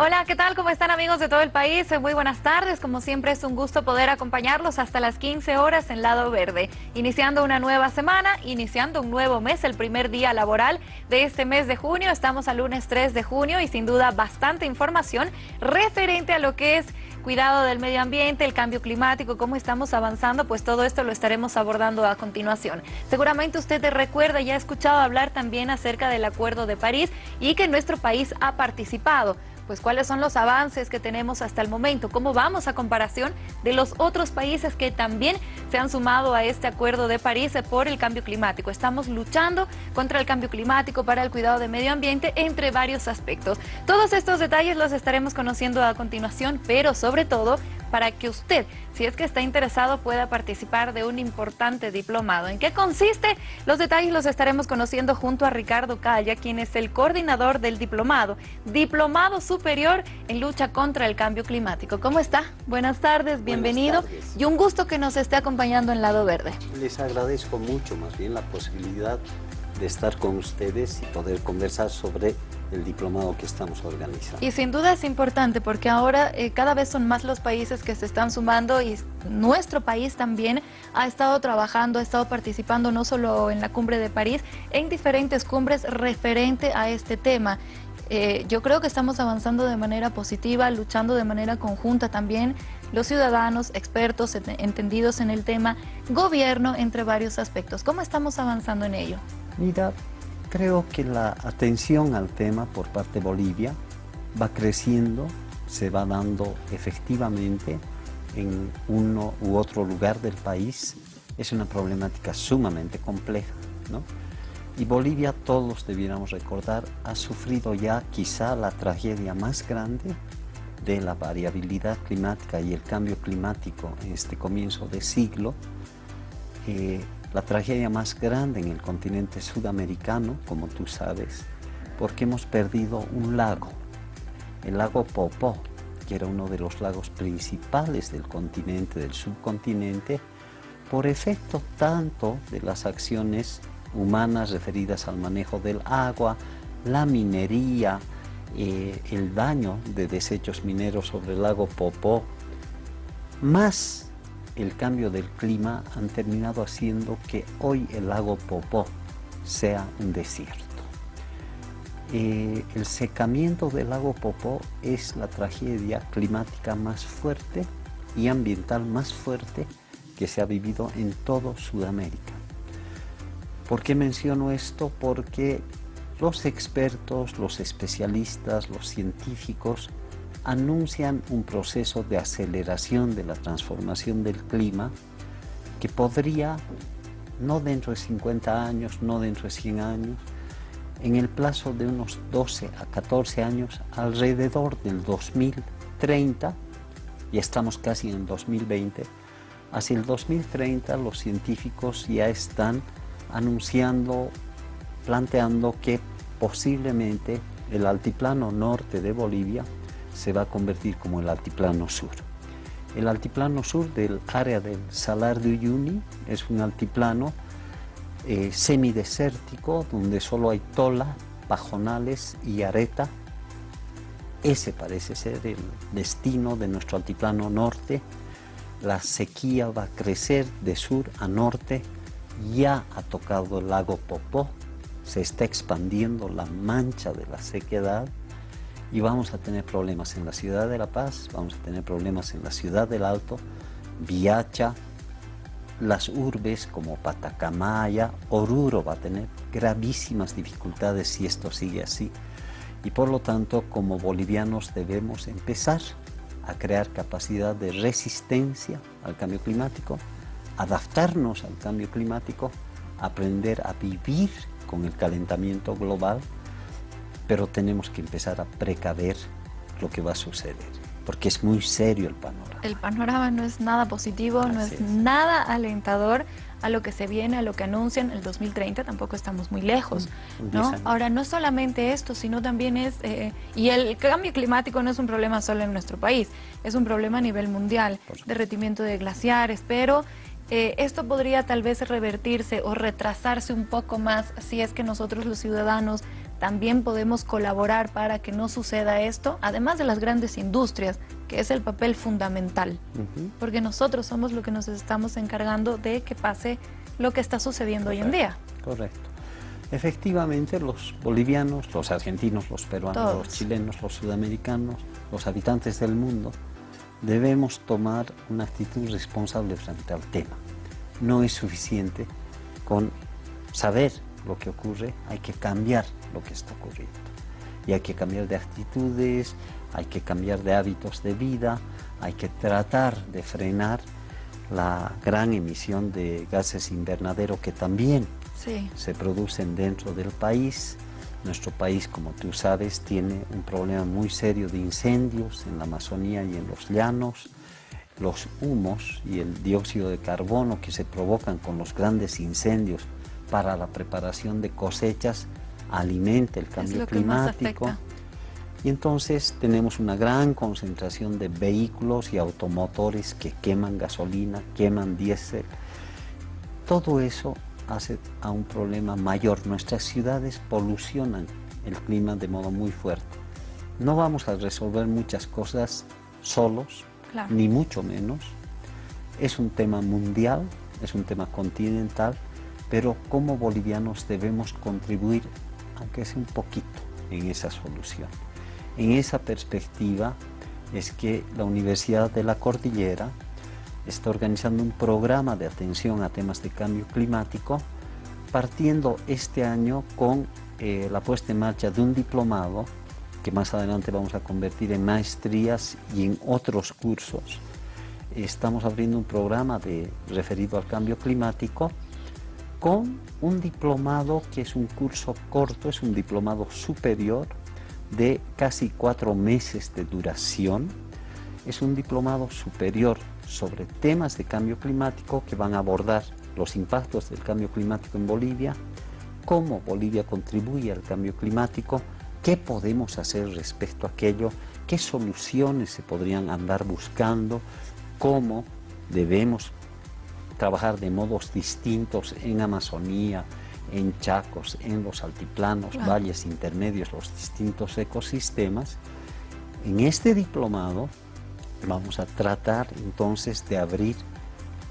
Hola, ¿qué tal? ¿Cómo están amigos de todo el país? Muy buenas tardes. Como siempre es un gusto poder acompañarlos hasta las 15 horas en Lado Verde. Iniciando una nueva semana, iniciando un nuevo mes, el primer día laboral de este mes de junio. Estamos al lunes 3 de junio y sin duda bastante información referente a lo que es cuidado del medio ambiente, el cambio climático, cómo estamos avanzando, pues todo esto lo estaremos abordando a continuación. Seguramente usted recuerda y ha escuchado hablar también acerca del Acuerdo de París y que nuestro país ha participado pues cuáles son los avances que tenemos hasta el momento, cómo vamos a comparación de los otros países que también se han sumado a este acuerdo de París por el cambio climático. Estamos luchando contra el cambio climático para el cuidado del medio ambiente entre varios aspectos. Todos estos detalles los estaremos conociendo a continuación, pero sobre todo para que usted, si es que está interesado, pueda participar de un importante diplomado. ¿En qué consiste? Los detalles los estaremos conociendo junto a Ricardo Calla, quien es el coordinador del diplomado, Diplomado Superior en Lucha contra el Cambio Climático. ¿Cómo está? Buenas tardes, bienvenido y un gusto que nos esté acompañando en Lado Verde. Les agradezco mucho más bien la posibilidad de estar con ustedes y poder conversar sobre el diplomado que estamos organizando. Y sin duda es importante porque ahora eh, cada vez son más los países que se están sumando y nuestro país también ha estado trabajando, ha estado participando no solo en la cumbre de París, en diferentes cumbres referente a este tema. Eh, yo creo que estamos avanzando de manera positiva, luchando de manera conjunta también los ciudadanos, expertos, entendidos en el tema, gobierno, entre varios aspectos. ¿Cómo estamos avanzando en ello? Mira, creo que la atención al tema por parte de Bolivia va creciendo, se va dando efectivamente en uno u otro lugar del país. Es una problemática sumamente compleja, ¿no? Y Bolivia, todos debiéramos recordar, ha sufrido ya quizá la tragedia más grande de la variabilidad climática y el cambio climático en este comienzo de siglo. Eh, la tragedia más grande en el continente sudamericano, como tú sabes, porque hemos perdido un lago, el lago Popó, que era uno de los lagos principales del continente, del subcontinente, por efecto tanto de las acciones humanas referidas al manejo del agua, la minería, eh, el daño de desechos mineros sobre el lago Popó, más el cambio del clima han terminado haciendo que hoy el lago Popó sea un desierto. Eh, el secamiento del lago Popó es la tragedia climática más fuerte y ambiental más fuerte que se ha vivido en todo Sudamérica. ¿Por qué menciono esto? Porque los expertos, los especialistas, los científicos anuncian un proceso de aceleración de la transformación del clima que podría, no dentro de 50 años, no dentro de 100 años, en el plazo de unos 12 a 14 años, alrededor del 2030, y estamos casi en 2020, hacia el 2030 los científicos ya están anunciando, planteando que posiblemente el altiplano norte de Bolivia se va a convertir como el altiplano sur. El altiplano sur del área del Salar de Uyuni es un altiplano eh, semidesértico donde solo hay tola, pajonales y areta. Ese parece ser el destino de nuestro altiplano norte. La sequía va a crecer de sur a norte. Ya ha tocado el lago Popó, se está expandiendo la mancha de la sequedad y vamos a tener problemas en la ciudad de La Paz, vamos a tener problemas en la ciudad del Alto, Viacha, las urbes como Patacamaya, Oruro va a tener gravísimas dificultades si esto sigue así. Y por lo tanto, como bolivianos debemos empezar a crear capacidad de resistencia al cambio climático, adaptarnos al cambio climático, aprender a vivir con el calentamiento global pero tenemos que empezar a precaver lo que va a suceder, porque es muy serio el panorama. El panorama no es nada positivo, no es, nada alentador a lo que se viene, a lo que anuncian el 2030, tampoco estamos muy lejos, ¿no? Ahora, no solamente esto, sino también es, eh, y el cambio climático no es un problema solo en nuestro país, es un problema a nivel mundial, derretimiento de glaciares, pero eh, esto podría tal vez revertirse o retrasarse un poco más si es que nosotros los ciudadanos también podemos colaborar para que no suceda esto, además de las grandes industrias, que es el papel fundamental, porque nosotros somos los que nos estamos encargando de que pase lo que está sucediendo hoy en día. Correcto. Efectivamente, los bolivianos, los argentinos, los peruanos, los chilenos, los sudamericanos, los habitantes del mundo, debemos tomar una actitud responsable frente al tema. No es suficiente con saber lo que ocurre, hay que cambiar lo que está ocurriendo. Y hay que cambiar de actitudes, hay que cambiar de hábitos de vida, hay que tratar de frenar la gran emisión de gases invernadero que también se producen dentro del país. Nuestro país, como tú sabes, tiene un problema muy serio de incendios en la Amazonía y en los llanos. Los humos y el dióxido de carbono que se provocan con los grandes incendios para la preparación de cosechas alimenta el cambio climático. Y entonces tenemos una gran concentración de vehículos y automotores que queman gasolina, queman diésel. Todo eso hace a un problema mayor. Nuestras ciudades polucionan el clima de modo muy fuerte. No vamos a resolver muchas cosas solos, ni mucho menos. Es un tema mundial, es un tema continental, pero como bolivianos debemos contribuir, aunque sea un poquito, en esa solución. En esa perspectiva es que la Universidad de la Cordillera está organizando un programa de atención a temas de cambio climático, partiendo este año con eh, la puesta en marcha de un diplomado que más adelante vamos a convertir en maestrías y en otros cursos. Estamos abriendo un programa de, referido al cambio climático con un diplomado que es un curso corto, es un diplomado superior de casi cuatro meses de duración. Es un diplomado superior sobre temas de cambio climático que van a abordar los impactos del cambio climático en Bolivia, cómo Bolivia contribuye al cambio climático, qué podemos hacer respecto a aquello, qué soluciones se podrían andar buscando, cómo debemos trabajar de modos distintos en Amazonía, en Chacos, en los altiplanos, valles intermedios, los distintos ecosistemas. En este diplomado vamos a tratar entonces de abrir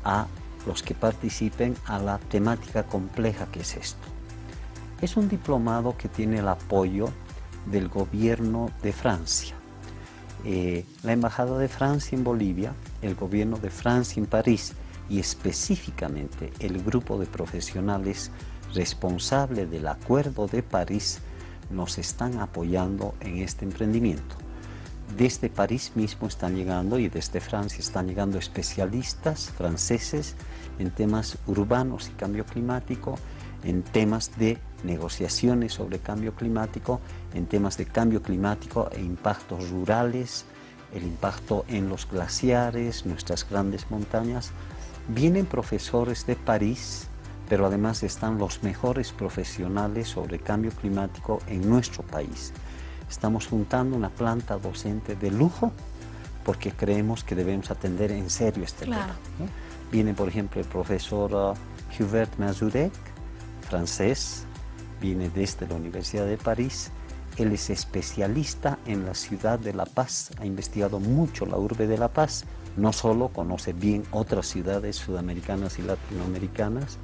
a los que participen a la temática compleja que es esto. Es un diplomado que tiene el apoyo del gobierno de Francia. Eh, la Embajada de Francia en Bolivia, el gobierno de Francia en París y específicamente el grupo de profesionales responsable del Acuerdo de París nos están apoyando en este emprendimiento. Desde París mismo están llegando y desde Francia están llegando especialistas franceses en temas urbanos y cambio climático, en temas de negociaciones sobre cambio climático, en temas de cambio climático e impactos rurales, el impacto en los glaciares, nuestras grandes montañas, Vienen profesores de París, pero además están los mejores profesionales sobre cambio climático en nuestro país. Estamos juntando una planta docente de lujo porque creemos que debemos atender en serio este tema. Viene, por ejemplo, el profesor uh, Hubert Mazurek, francés, viene desde la Universidad de París. Él es especialista en la ciudad de La Paz, ha investigado mucho la urbe de La Paz, no solo conoce bien otras ciudades sudamericanas y latinoamericanas,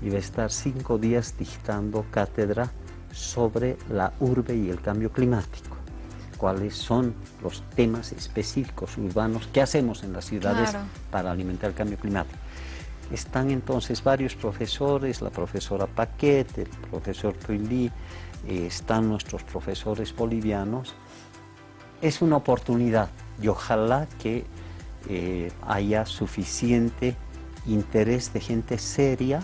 y va a estar cinco días dictando cátedra sobre la urbe y el cambio climático. Cuáles son los temas específicos urbanos que hacemos en las ciudades para alimentar el cambio climático. Están entonces varios profesores, la profesora Paquete, el profesor Prilly, eh, están nuestros profesores bolivianos. Es una oportunidad y ojalá que eh, haya suficiente interés de gente seria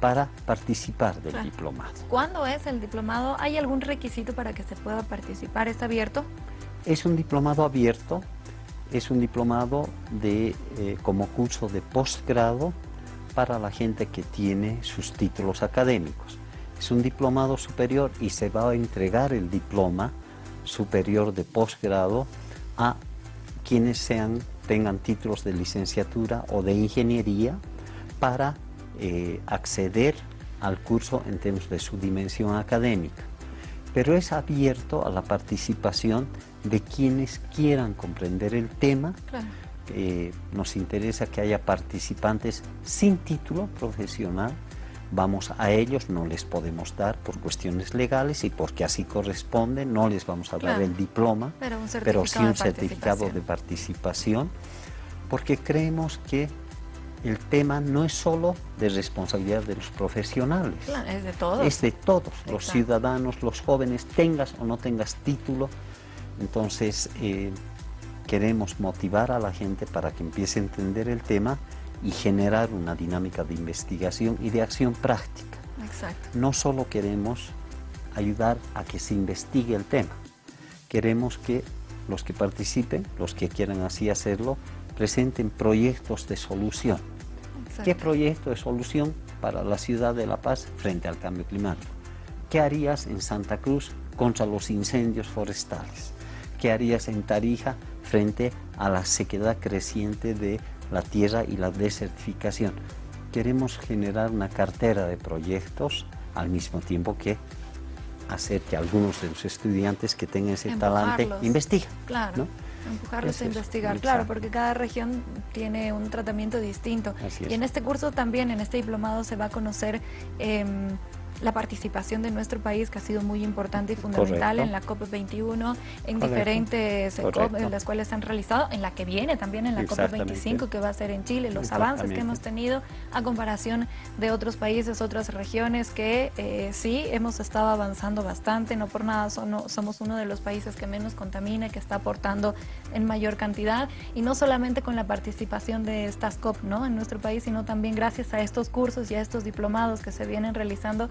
para participar del diplomado. ¿Cuándo es el diplomado? ¿Hay algún requisito para que se pueda participar? ¿Es abierto? Es un diplomado abierto, es un diplomado de, eh, como curso de posgrado para la gente que tiene sus títulos académicos. Es un diplomado superior y se va a entregar el diploma superior de posgrado a quienes sean tengan títulos de licenciatura o de ingeniería para eh, acceder al curso en términos de su dimensión académica. pero es abierto a la participación de quienes quieran comprender el tema. Eh, nos interesa que haya participantes sin título profesional, vamos a ellos, no les podemos dar por cuestiones legales y porque así corresponde, no les vamos a dar el diploma, pero, sí un certificado de participación, porque creemos que el tema no es solo de responsabilidad de los profesionales. es de todos. Es de todos, los ciudadanos, los jóvenes, tengas o no tengas título. Entonces, eh, queremos motivar a la gente para que empiece a entender el tema y generar una dinámica de investigación y de acción práctica. Exacto. No solo queremos ayudar a que se investigue el tema, queremos que los que participen, los que quieran así hacerlo, presenten proyectos de solución. ¿Qué proyecto de solución para la ciudad de La Paz frente al cambio climático? ¿Qué harías en Santa Cruz contra los incendios forestales? ¿Qué harías en Tarija frente a la sequedad creciente de la tierra y la desertificación? Queremos generar una cartera de proyectos al mismo tiempo que hacer que algunos de los estudiantes que tengan ese talante investiguen. Claro empujarlos a investigar, claro, porque cada región tiene un tratamiento distinto. Y en este curso también, en este diplomado, se va a conocer em, la participación de nuestro país, que ha sido muy importante y fundamental en la COP21, en diferentes COP en las cuales se han realizado, en la que viene también en la COP25, que va a ser en Chile, los avances que hemos tenido a comparación de otros países, otras regiones, que eh, sí hemos estado avanzando bastante, no por nada somos uno de los países que menos contamina, que está aportando en mayor cantidad, y no solamente con la participación de estas COP ¿no? en nuestro país, sino también gracias a estos cursos y a estos diplomados que se vienen realizando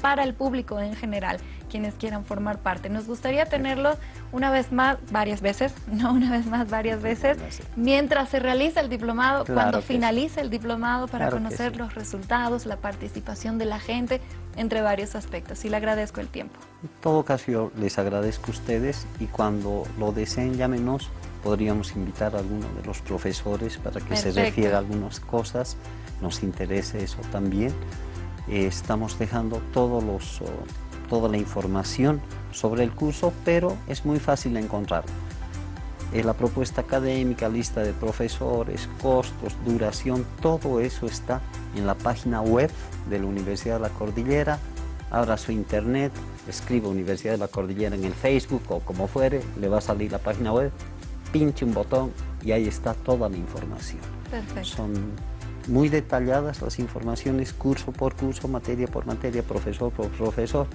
para el público en general, quienes quieran formar parte. Nos gustaría tenerlo una vez más, varias veces, no una vez más, varias veces, mientras se realiza el diplomado, cuando finalice el diplomado para conocer los resultados, la participación de la gente, entre varios aspectos. Y le agradezco el tiempo. En todo caso, yo les agradezco a ustedes y cuando lo deseen, llámenos, podríamos invitar a alguno de los profesores para que se refiera a algunas cosas, nos interese eso también. Eh, estamos dejando todos los, toda la información sobre el curso, pero es muy fácil encontrarlo. Eh, la propuesta académica, lista de profesores, costos, duración, todo eso está en la página web de la Universidad de la Cordillera. Abra su internet, escriba Universidad de la Cordillera en el Facebook o como fuere, le va a salir la página web, pinche un botón y ahí está toda la información. Perfecto muy detalladas las informaciones, curso por curso, materia por materia, profesor por profesor,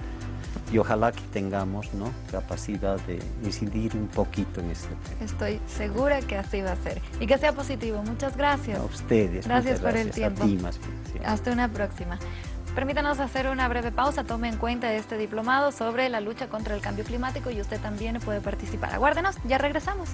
y ojalá que tengamos ¿no? capacidad de incidir un poquito en este tema. Estoy segura que así va a ser y que sea positivo. Muchas gracias. A ustedes. Gracias por el tiempo. Hasta una próxima. Permítanos hacer una breve pausa, tome en cuenta este diplomado sobre la lucha contra el cambio climático y usted también puede participar. Aguárdenos, ya regresamos.